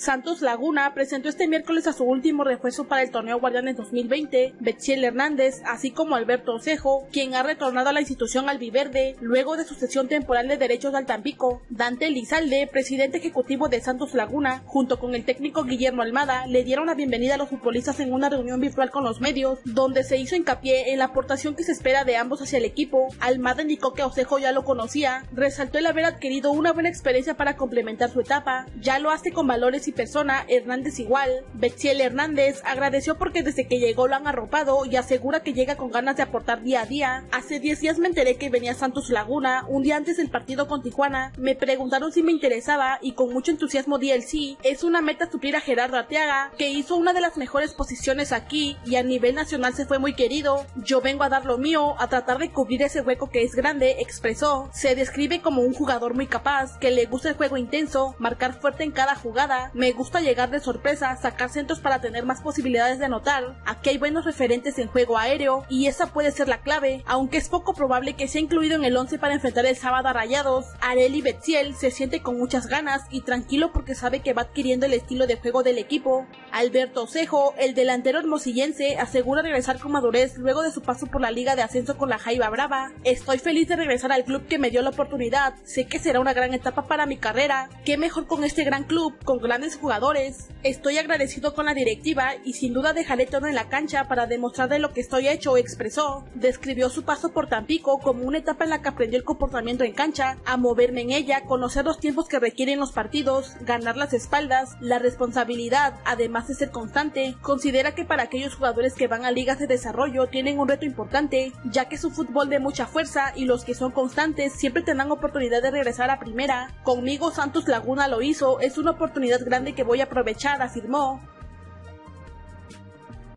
Santos Laguna presentó este miércoles a su último refuerzo para el torneo Guardianes 2020, Betziel Hernández, así como Alberto Osejo, quien ha retornado a la institución albiverde luego de su sesión temporal de derechos al Tampico. Dante Lizalde, presidente ejecutivo de Santos Laguna, junto con el técnico Guillermo Almada, le dieron la bienvenida a los futbolistas en una reunión virtual con los medios, donde se hizo hincapié en la aportación que se espera de ambos hacia el equipo. Almada indicó que Osejo ya lo conocía, resaltó el haber adquirido una buena experiencia para complementar su etapa, ya lo hace con valores y persona, Hernández igual. Betziel Hernández agradeció porque desde que llegó lo han arropado y asegura que llega con ganas de aportar día a día. Hace 10 días me enteré que venía Santos Laguna, un día antes del partido con Tijuana. Me preguntaron si me interesaba y con mucho entusiasmo di el sí. Es una meta suplir a Gerardo Arteaga, que hizo una de las mejores posiciones aquí y a nivel nacional se fue muy querido. Yo vengo a dar lo mío, a tratar de cubrir ese hueco que es grande, expresó. Se describe como un jugador muy capaz, que le gusta el juego intenso, marcar fuerte en cada jugada. Me gusta llegar de sorpresa, sacar centros para tener más posibilidades de anotar. Aquí hay buenos referentes en juego aéreo y esa puede ser la clave, aunque es poco probable que sea incluido en el 11 para enfrentar el sábado a Rayados. Areli Betziel se siente con muchas ganas y tranquilo porque sabe que va adquiriendo el estilo de juego del equipo. Alberto Cejo, el delantero hermosillense, asegura regresar con madurez luego de su paso por la liga de ascenso con la Jaiba Brava. Estoy feliz de regresar al club que me dio la oportunidad, sé que será una gran etapa para mi carrera, qué mejor con este gran club, con grandes jugadores. Estoy agradecido con la directiva y sin duda dejaré todo en la cancha para demostrar de lo que estoy hecho, expresó. Describió su paso por Tampico como una etapa en la que aprendió el comportamiento en cancha, a moverme en ella, conocer los tiempos que requieren los partidos, ganar las espaldas, la responsabilidad, además de ser constante. Considera que para aquellos jugadores que van a ligas de desarrollo tienen un reto importante, ya que es un fútbol de mucha fuerza y los que son constantes siempre tendrán oportunidad de regresar a primera. Conmigo Santos Laguna lo hizo, es una oportunidad grande que voy a aprovechar, afirmó.